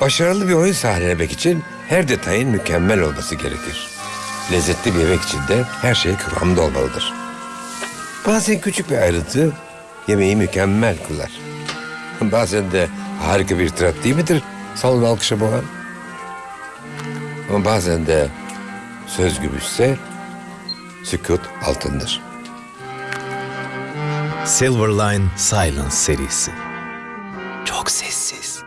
Başarılı bir oyun sahnelemek için her detayın mükemmel olması gerekir. Lezzetli bir yemek için de her şey kıvamda olmalıdır. Bazen küçük bir ayrıntı yemeği mükemmel kılar. Bazen de harika bir tirat değil midir salon alkışa boğan? Ama bazen de söz gümüşse sükut altındır. Silverline Silence serisi. Çok sessiz.